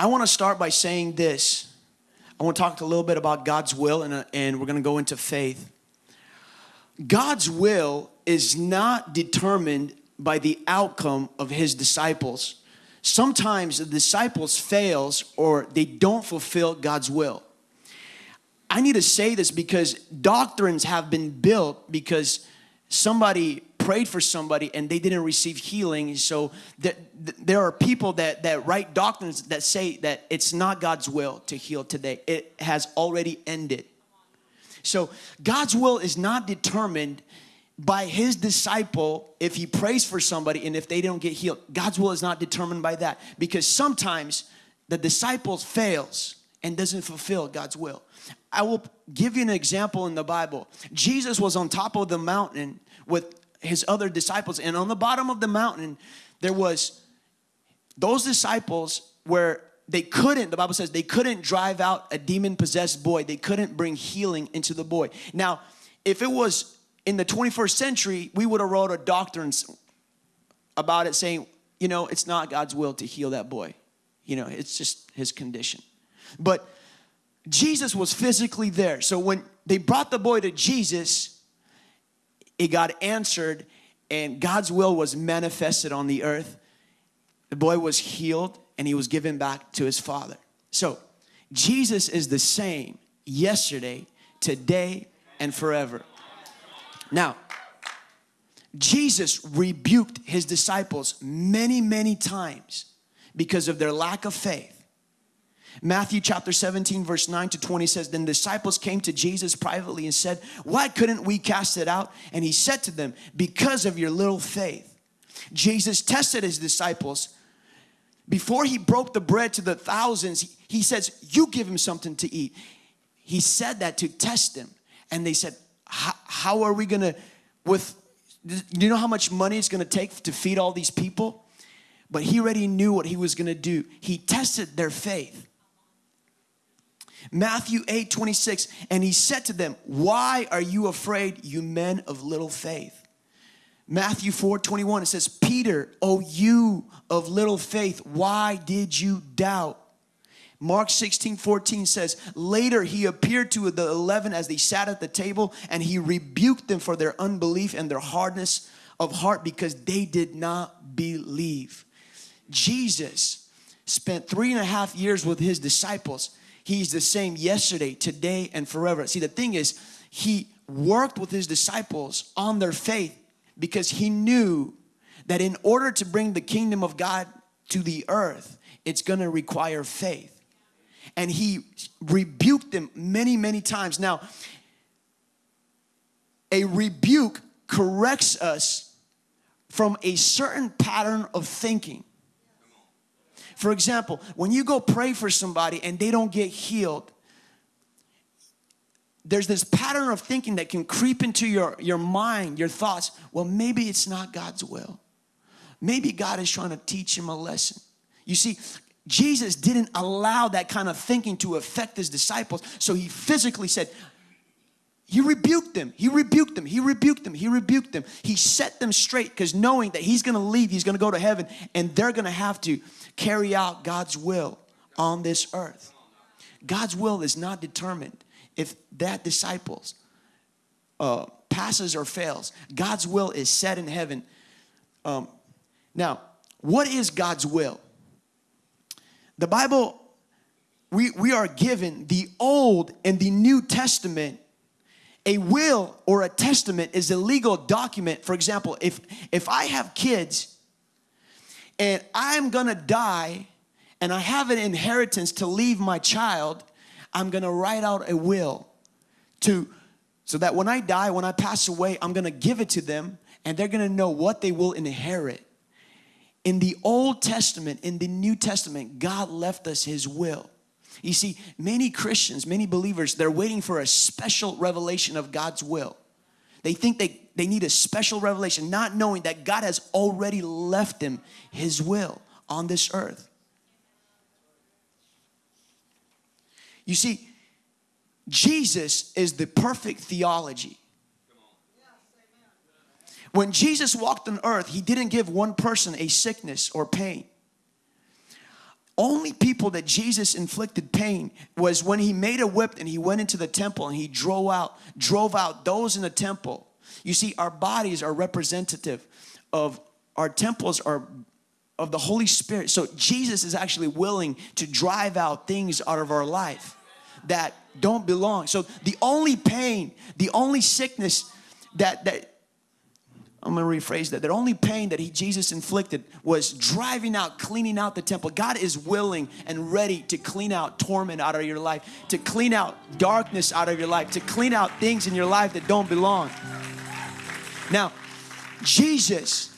I want to start by saying this. I want to talk a little bit about God's will and, uh, and we're going to go into faith. God's will is not determined by the outcome of his disciples. Sometimes the disciples fails or they don't fulfill God's will. I need to say this because doctrines have been built because somebody prayed for somebody and they didn't receive healing. So th there are people that, that write doctrines that say that it's not God's will to heal today. It has already ended. So God's will is not determined by his disciple if he prays for somebody and if they don't get healed. God's will is not determined by that because sometimes the disciples fails and doesn't fulfill God's will. I will give you an example in the Bible. Jesus was on top of the mountain with his other disciples and on the bottom of the mountain there was those disciples where they couldn't, the Bible says they couldn't drive out a demon possessed boy. They couldn't bring healing into the boy. Now, if it was in the 21st century, we would have wrote a doctrine about it saying, you know, it's not God's will to heal that boy. You know, it's just his condition. But Jesus was physically there. So when they brought the boy to Jesus, it got answered and God's will was manifested on the earth. The boy was healed and he was given back to his father. So Jesus is the same yesterday, today, and forever. Now, Jesus rebuked his disciples many, many times because of their lack of faith. Matthew chapter 17 verse 9 to 20 says, Then disciples came to Jesus privately and said, Why couldn't we cast it out? And he said to them, Because of your little faith. Jesus tested his disciples. Before he broke the bread to the thousands, he says, You give him something to eat. He said that to test them. And they said, How are we gonna, with, do you know how much money it's gonna take to feed all these people? But he already knew what he was gonna do. He tested their faith. Matthew 8, 26, and he said to them, Why are you afraid, you men of little faith? Matthew 4, 21, it says, Peter, O you of little faith, why did you doubt? Mark 16, 14 says, Later he appeared to the 11 as they sat at the table, and he rebuked them for their unbelief and their hardness of heart because they did not believe. Jesus spent three and a half years with his disciples He's the same yesterday, today, and forever. See, the thing is, he worked with his disciples on their faith because he knew that in order to bring the kingdom of God to the earth, it's going to require faith. And he rebuked them many, many times. Now, a rebuke corrects us from a certain pattern of thinking. For example, when you go pray for somebody and they don't get healed, there's this pattern of thinking that can creep into your, your mind, your thoughts. Well, maybe it's not God's will. Maybe God is trying to teach him a lesson. You see, Jesus didn't allow that kind of thinking to affect his disciples. So he physically said, he rebuked them. He rebuked them. He rebuked them. He rebuked them. He set them straight because knowing that he's going to leave, he's going to go to heaven, and they're going to have to carry out God's will on this earth. God's will is not determined if that disciples uh, passes or fails. God's will is set in heaven. Um, now, what is God's will? The Bible, we, we are given the Old and the New Testament a will or a testament is a legal document. For example, if, if I have kids and I'm gonna die and I have an inheritance to leave my child, I'm gonna write out a will to so that when I die, when I pass away, I'm gonna give it to them and they're gonna know what they will inherit. In the Old Testament, in the New Testament, God left us His will. You see, many Christians, many believers, they're waiting for a special revelation of God's will. They think they, they need a special revelation, not knowing that God has already left them His will on this earth. You see, Jesus is the perfect theology. When Jesus walked on earth, He didn't give one person a sickness or pain only people that Jesus inflicted pain was when he made a whip and he went into the temple and he drove out drove out those in the temple. You see our bodies are representative of our temples are of the Holy Spirit. So Jesus is actually willing to drive out things out of our life that don't belong. So the only pain, the only sickness that that I'm going to rephrase that. The only pain that he, Jesus inflicted was driving out, cleaning out the temple. God is willing and ready to clean out torment out of your life, to clean out darkness out of your life, to clean out things in your life that don't belong. Now, Jesus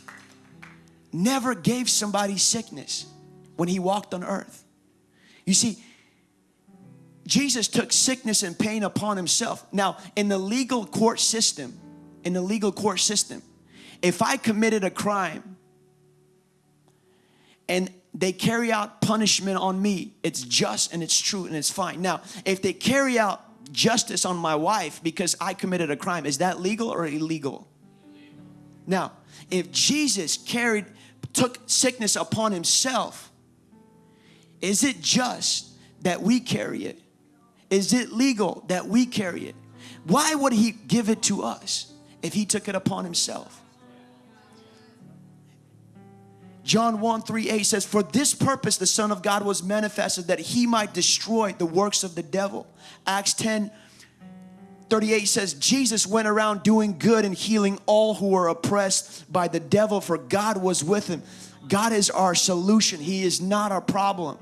never gave somebody sickness when he walked on earth. You see, Jesus took sickness and pain upon himself. Now, in the legal court system, in the legal court system, if I committed a crime and they carry out punishment on me, it's just and it's true and it's fine. Now, if they carry out justice on my wife because I committed a crime, is that legal or illegal? Now, if Jesus carried, took sickness upon himself, is it just that we carry it? Is it legal that we carry it? Why would he give it to us if he took it upon himself? John 1 3 8 says, For this purpose the Son of God was manifested that he might destroy the works of the devil. Acts 10 38 says, Jesus went around doing good and healing all who were oppressed by the devil, for God was with him. God is our solution, He is not our problem.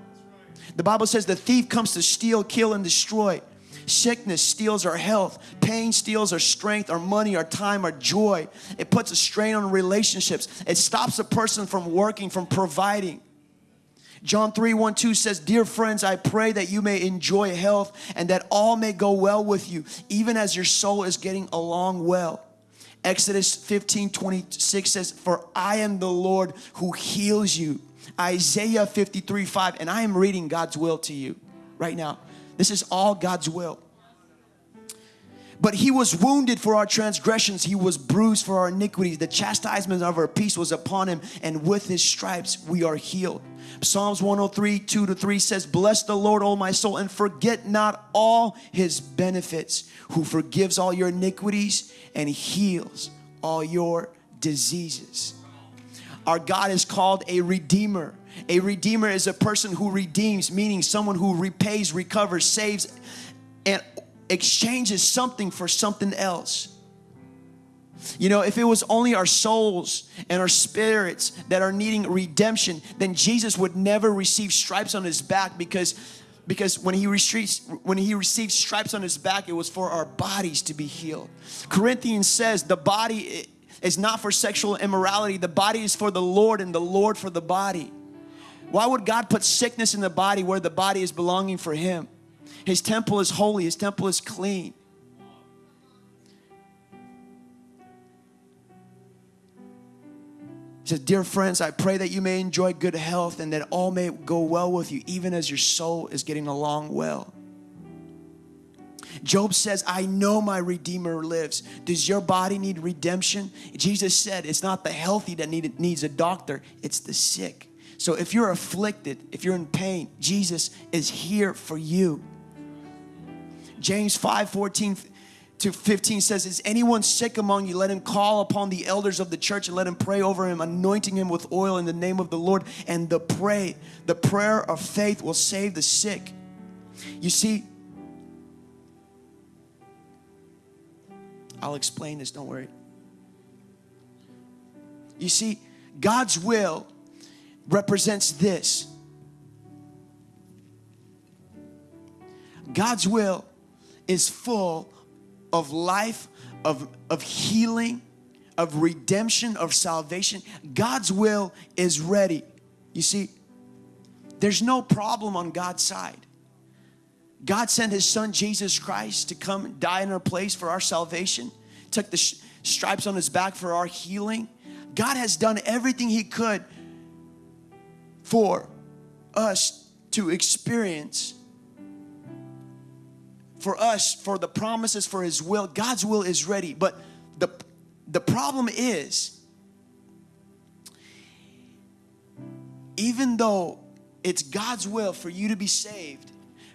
The Bible says the thief comes to steal, kill, and destroy. Sickness steals our health. Pain steals our strength, our money, our time, our joy. It puts a strain on relationships. It stops a person from working, from providing. John 3 1 2 says, Dear friends, I pray that you may enjoy health and that all may go well with you, even as your soul is getting along well. Exodus 15 26 says, For I am the Lord who heals you. Isaiah 53 5, and I am reading God's will to you right now. This is all God's will. But he was wounded for our transgressions, he was bruised for our iniquities. The chastisement of our peace was upon him, and with his stripes we are healed. Psalms 103, 2 to 3 says, Bless the Lord, O my soul, and forget not all his benefits, who forgives all your iniquities and heals all your diseases. Our God is called a redeemer. A redeemer is a person who redeems, meaning someone who repays, recovers, saves, and exchanges something for something else. You know, if it was only our souls and our spirits that are needing redemption, then Jesus would never receive stripes on his back because because when he receives when he received stripes on his back, it was for our bodies to be healed. Corinthians says the body is not for sexual immorality, the body is for the Lord and the Lord for the body. Why would God put sickness in the body where the body is belonging for Him? His temple is holy, His temple is clean. He says, Dear friends, I pray that you may enjoy good health and that all may go well with you, even as your soul is getting along well. Job says, I know my Redeemer lives. Does your body need redemption? Jesus said, It's not the healthy that need, needs a doctor, it's the sick. So if you're afflicted, if you're in pain, Jesus is here for you. James 5 14 to 15 says, Is anyone sick among you? Let him call upon the elders of the church and let him pray over him, anointing him with oil in the name of the Lord. And the pray, the prayer of faith will save the sick. You see, I'll explain this, don't worry. You see, God's will represents this God's will is full of life, of, of healing, of redemption, of salvation. God's will is ready. You see, there's no problem on God's side. God sent his son Jesus Christ to come and die in our place for our salvation, took the stripes on his back for our healing. God has done everything he could for us to experience for us for the promises for his will god's will is ready but the the problem is even though it's God's will for you to be saved,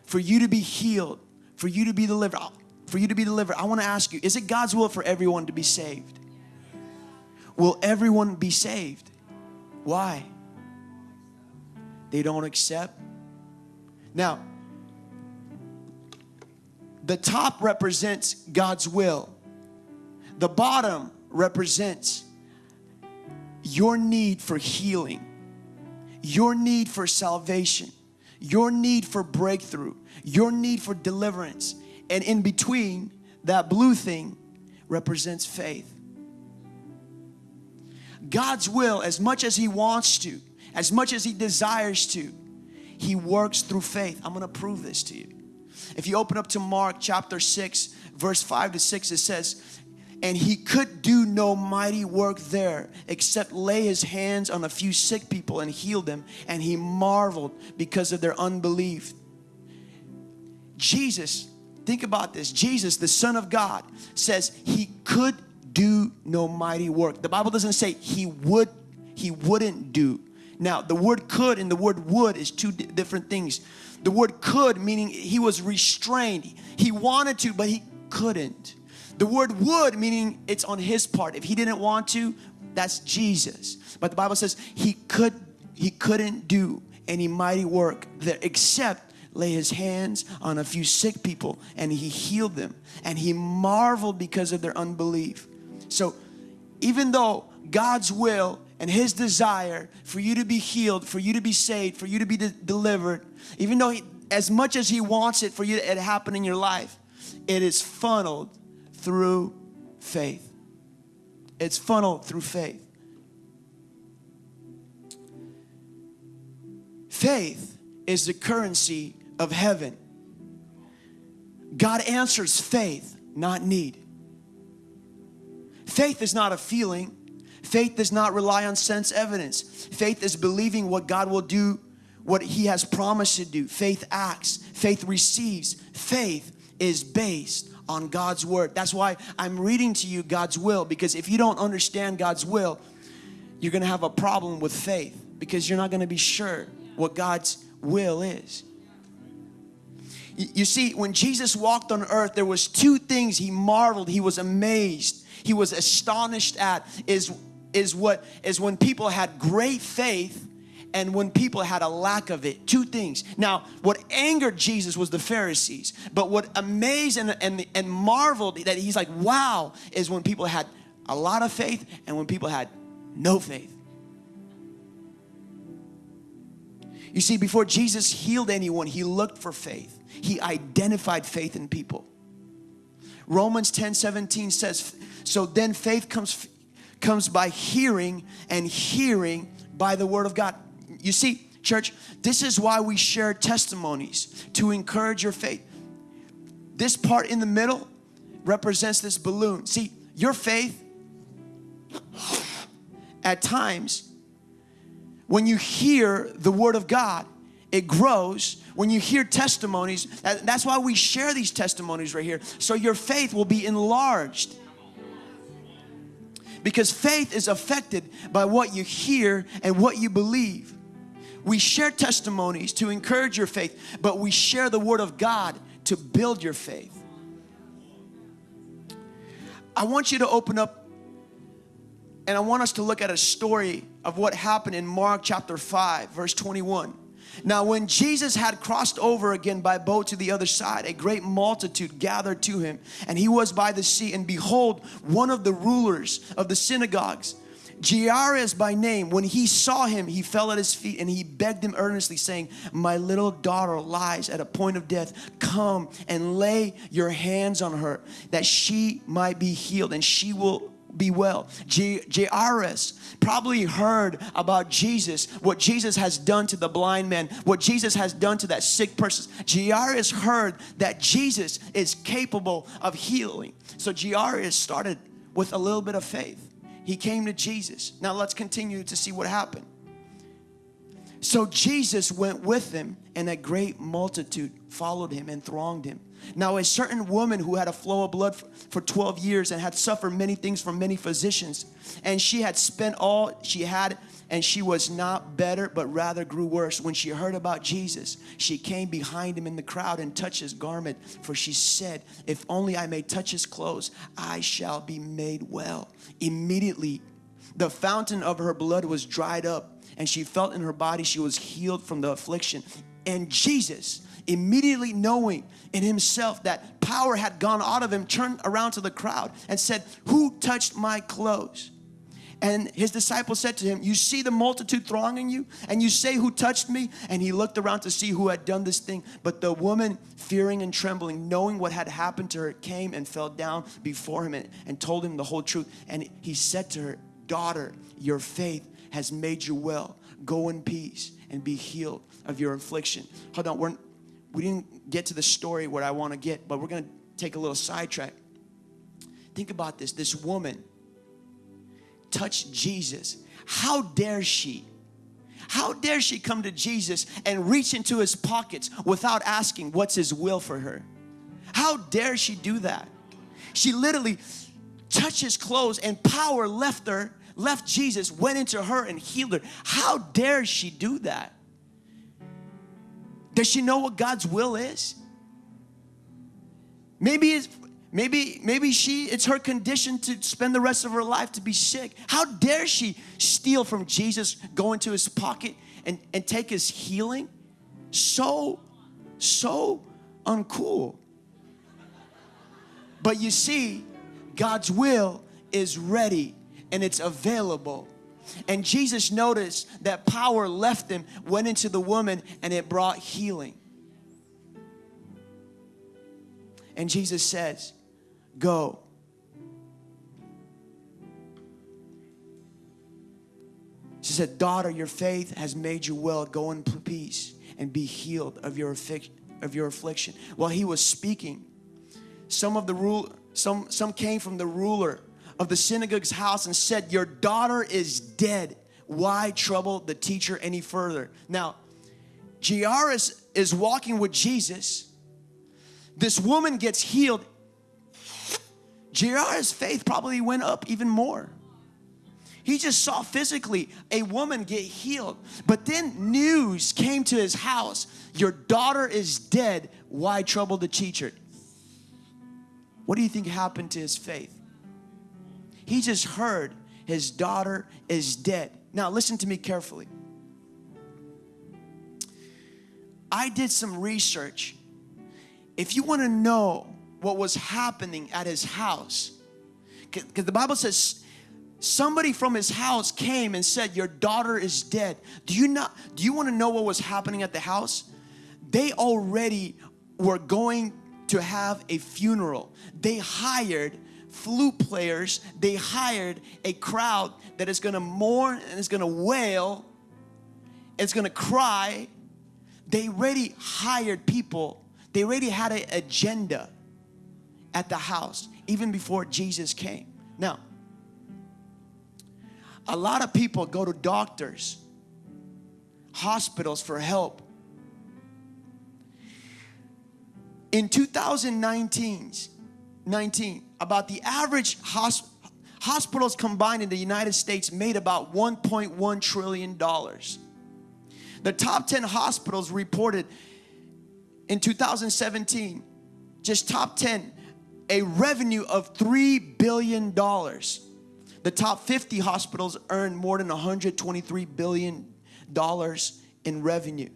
for you to be healed, for you to be delivered, for you to be delivered. I want to ask you, is it God's will for everyone to be saved? Will everyone be saved? Why? They don't accept. Now, the top represents God's will. The bottom represents your need for healing, your need for salvation, your need for breakthrough, your need for deliverance. And in between, that blue thing represents faith. God's will, as much as He wants to, as much as He desires to, He works through faith. I'm gonna prove this to you. If you open up to Mark chapter 6, verse 5 to 6, it says, and he could do no mighty work there except lay his hands on a few sick people and heal them. And he marveled because of their unbelief. Jesus, think about this. Jesus, the Son of God, says he could do no mighty work. The Bible doesn't say he would, he wouldn't do. Now, the word could and the word would is two different things. The word could meaning he was restrained. He wanted to, but he couldn't. The word would meaning it's on his part. If he didn't want to, that's Jesus. But the Bible says he could he couldn't do any mighty work there except lay his hands on a few sick people and he healed them and he marveled because of their unbelief. So even though God's will and his desire for you to be healed, for you to be saved, for you to be de delivered, even though he, as much as he wants it for you to happen in your life, it is funneled through faith. It's funneled through faith. Faith is the currency of heaven. God answers faith, not need. Faith is not a feeling. Faith does not rely on sense evidence. Faith is believing what God will do, what He has promised to do. Faith acts. Faith receives. Faith is based on God's word. That's why I'm reading to you God's will because if you don't understand God's will, you're going to have a problem with faith because you're not going to be sure what God's will is. You see, when Jesus walked on earth, there was two things he marveled, he was amazed, he was astonished at is, is what is when people had great faith and when people had a lack of it. Two things. Now, what angered Jesus was the Pharisees, but what amazed and, and, and marveled that he's like, wow, is when people had a lot of faith and when people had no faith. You see, before Jesus healed anyone, he looked for faith. He identified faith in people. Romans 10 17 says, So then faith comes, comes by hearing, and hearing by the word of God. You see, church, this is why we share testimonies to encourage your faith. This part in the middle represents this balloon. See, your faith at times when you hear the word of God, it grows. When you hear testimonies, that's why we share these testimonies right here. So your faith will be enlarged. Because faith is affected by what you hear and what you believe. We share testimonies to encourage your faith, but we share the Word of God to build your faith. I want you to open up and I want us to look at a story of what happened in Mark chapter 5, verse 21. Now, when Jesus had crossed over again by boat to the other side, a great multitude gathered to him, and he was by the sea. And behold, one of the rulers of the synagogues, Jairus by name, when he saw him, he fell at his feet and he begged him earnestly, saying, My little daughter lies at a point of death. Come and lay your hands on her, that she might be healed, and she will be well. J Jairus probably heard about Jesus, what Jesus has done to the blind man, what Jesus has done to that sick person. Jairus heard that Jesus is capable of healing. So Jairus started with a little bit of faith. He came to Jesus. Now let's continue to see what happened. So Jesus went with them and a great multitude followed him and thronged him. Now, a certain woman who had a flow of blood for 12 years and had suffered many things from many physicians, and she had spent all she had, and she was not better, but rather grew worse. When she heard about Jesus, she came behind him in the crowd and touched his garment, for she said, If only I may touch his clothes, I shall be made well. Immediately, the fountain of her blood was dried up, and she felt in her body she was healed from the affliction. And Jesus, immediately knowing in himself that power had gone out of him, turned around to the crowd and said, Who touched my clothes? And his disciples said to him, You see the multitude thronging you, and you say, Who touched me? And he looked around to see who had done this thing. But the woman, fearing and trembling, knowing what had happened to her, came and fell down before him and, and told him the whole truth. And he said to her, Daughter, your faith has made you well. Go in peace and be healed of your affliction. Hold on, we're, we didn't get to the story where I want to get, but we're going to take a little sidetrack. Think about this this woman touched Jesus. How dare she? How dare she come to Jesus and reach into his pockets without asking what's his will for her? How dare she do that? She literally touched his clothes and power left her, left Jesus, went into her and healed her. How dare she do that? Does she know what God's will is? Maybe it's maybe maybe she it's her condition to spend the rest of her life to be sick. How dare she steal from Jesus, go into his pocket and, and take his healing? So, so uncool. But you see, God's will is ready and it's available and Jesus noticed that power left him, went into the woman, and it brought healing. And Jesus says, Go. She said, Daughter, your faith has made you well. Go in peace and be healed of your, of your affliction. While he was speaking, some of the rule, some, some came from the ruler of the synagogue's house and said, Your daughter is dead. Why trouble the teacher any further? Now, Jairus is walking with Jesus. This woman gets healed. Jairus' faith probably went up even more. He just saw physically a woman get healed. But then news came to his house Your daughter is dead. Why trouble the teacher? What do you think happened to his faith? He just heard his daughter is dead. Now, listen to me carefully. I did some research. If you want to know what was happening at his house, because the Bible says somebody from his house came and said, Your daughter is dead. Do you not do you want to know what was happening at the house? They already were going to have a funeral. They hired flute players, they hired a crowd that is gonna mourn and is gonna wail, it's gonna cry. They already hired people, they already had an agenda at the house, even before Jesus came. Now, a lot of people go to doctors, hospitals for help. In 2019, 19, about the average hosp hospitals combined in the United States made about 1.1 trillion dollars. The top 10 hospitals reported in 2017, just top 10, a revenue of 3 billion dollars. The top 50 hospitals earned more than 123 billion dollars in revenue.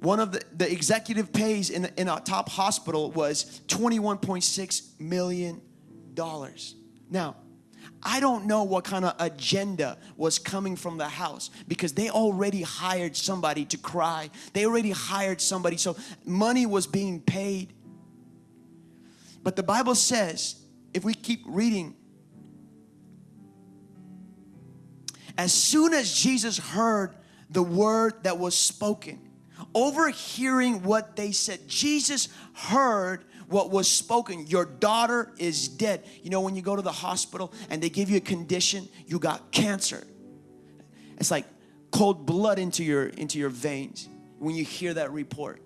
One of the, the executive pays in, in a top hospital was $21.6 million. Now, I don't know what kind of agenda was coming from the house because they already hired somebody to cry. They already hired somebody, so money was being paid. But the Bible says, if we keep reading, as soon as Jesus heard the word that was spoken, overhearing what they said. Jesus heard what was spoken. Your daughter is dead. You know, when you go to the hospital and they give you a condition, you got cancer. It's like cold blood into your into your veins when you hear that report.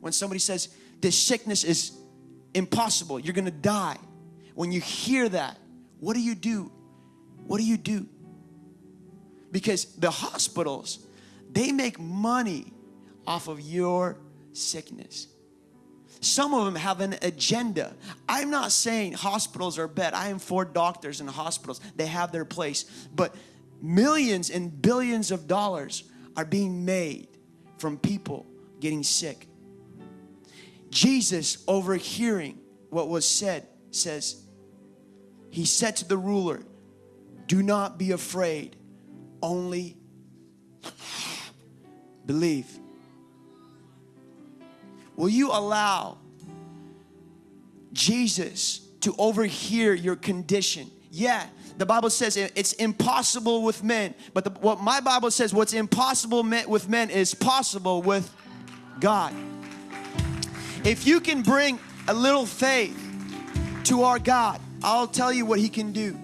When somebody says this sickness is impossible. You're gonna die. When you hear that, what do you do? What do you do? Because the hospitals, they make money off of your sickness. Some of them have an agenda. I'm not saying hospitals are bad. I am for doctors and hospitals. They have their place. But millions and billions of dollars are being made from people getting sick. Jesus, overhearing what was said, says, He said to the ruler, Do not be afraid, only believe. Will you allow Jesus to overhear your condition? Yeah, the Bible says it's impossible with men, but the, what my Bible says, what's impossible with men is possible with God. If you can bring a little faith to our God, I'll tell you what He can do.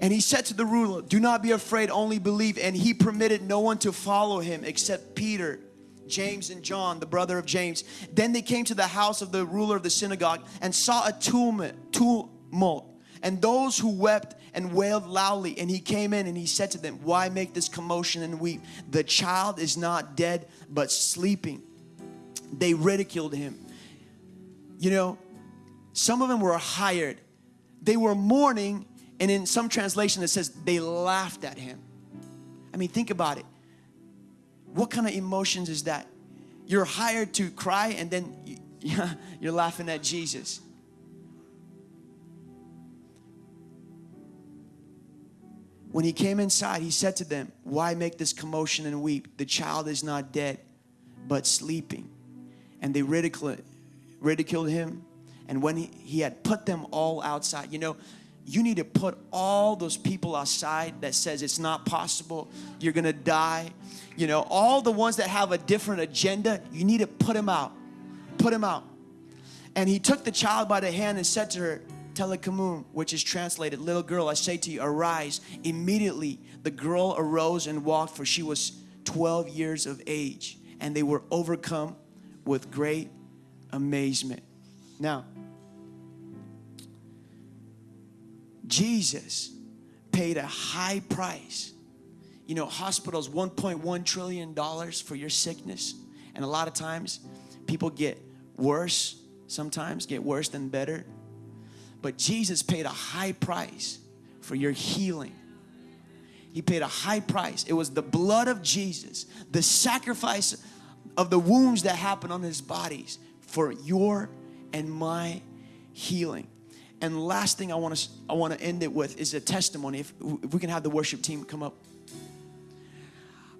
And he said to the ruler, Do not be afraid, only believe. And he permitted no one to follow him except Peter, James, and John, the brother of James. Then they came to the house of the ruler of the synagogue and saw a tumult, and those who wept and wailed loudly. And he came in and he said to them, Why make this commotion and weep? The child is not dead, but sleeping. They ridiculed him. You know, some of them were hired, they were mourning and in some translation it says they laughed at him. I mean, think about it. What kind of emotions is that? You're hired to cry and then you're laughing at Jesus. When he came inside, he said to them, Why make this commotion and weep? The child is not dead, but sleeping. And they ridiculed, ridiculed him. And when he, he had put them all outside, you know, you need to put all those people aside that says it's not possible you're gonna die. You know all the ones that have a different agenda you need to put them out put them out. And he took the child by the hand and said to her talitha which is translated little girl i say to you arise. Immediately the girl arose and walked for she was 12 years of age and they were overcome with great amazement. Now Jesus paid a high price. You know, hospitals, $1.1 trillion for your sickness. And a lot of times people get worse, sometimes get worse than better. But Jesus paid a high price for your healing. He paid a high price. It was the blood of Jesus, the sacrifice of the wounds that happened on his bodies for your and my healing. And last thing I want to I want to end it with is a testimony. If, if we can have the worship team come up.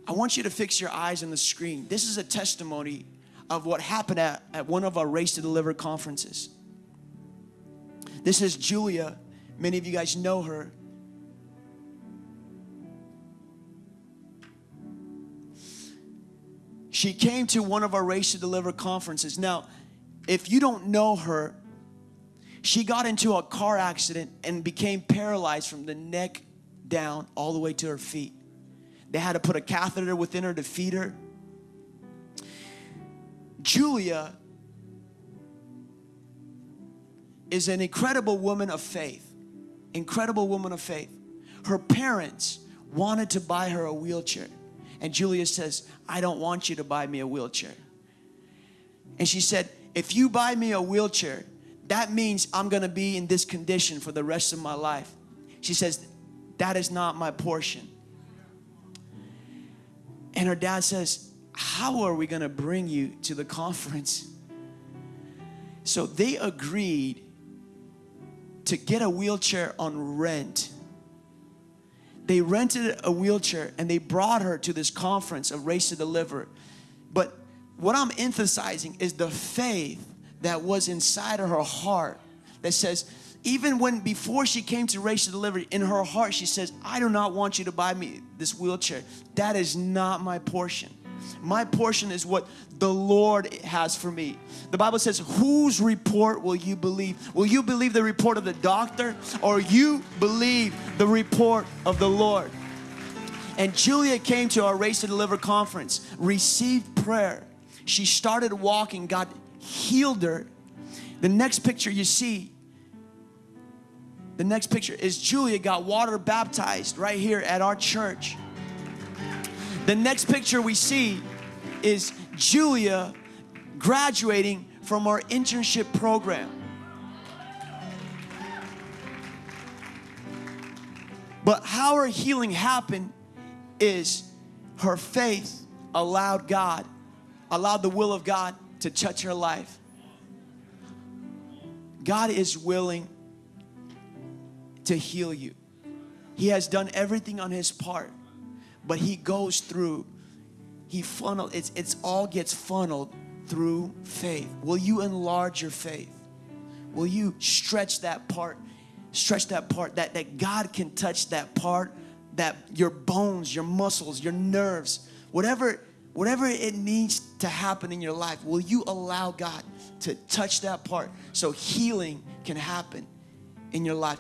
I want you to fix your eyes on the screen. This is a testimony of what happened at, at one of our Race to Deliver conferences. This is Julia. Many of you guys know her. She came to one of our Race to Deliver conferences. Now, if you don't know her, she got into a car accident and became paralyzed from the neck down all the way to her feet. They had to put a catheter within her to feed her. Julia is an incredible woman of faith. Incredible woman of faith. Her parents wanted to buy her a wheelchair. And Julia says, I don't want you to buy me a wheelchair. And she said, if you buy me a wheelchair, that means I'm gonna be in this condition for the rest of my life. She says, that is not my portion. And her dad says, how are we gonna bring you to the conference? So they agreed to get a wheelchair on rent. They rented a wheelchair and they brought her to this conference of Race to Deliver. But what I'm emphasizing is the faith that was inside of her heart that says, even when before she came to Race to Deliver, in her heart, she says, I do not want you to buy me this wheelchair. That is not my portion. My portion is what the Lord has for me. The Bible says, whose report will you believe? Will you believe the report of the doctor or you believe the report of the Lord? And Julia came to our Race to Deliver conference, received prayer, She started walking, God healed her. The next picture you see, the next picture is Julia got water baptized right here at our church. The next picture we see is Julia graduating from our internship program. But how her healing happened is her faith allowed God, allowed the will of God to touch her life. God is willing to heal you. He has done everything on his part, but he goes through, he funnel, it's, it's all gets funneled through faith. Will you enlarge your faith? Will you stretch that part, stretch that part, that, that God can touch that part, that your bones, your muscles, your nerves, whatever, whatever it needs to happen in your life, will you allow God to touch that part so healing can happen in your life?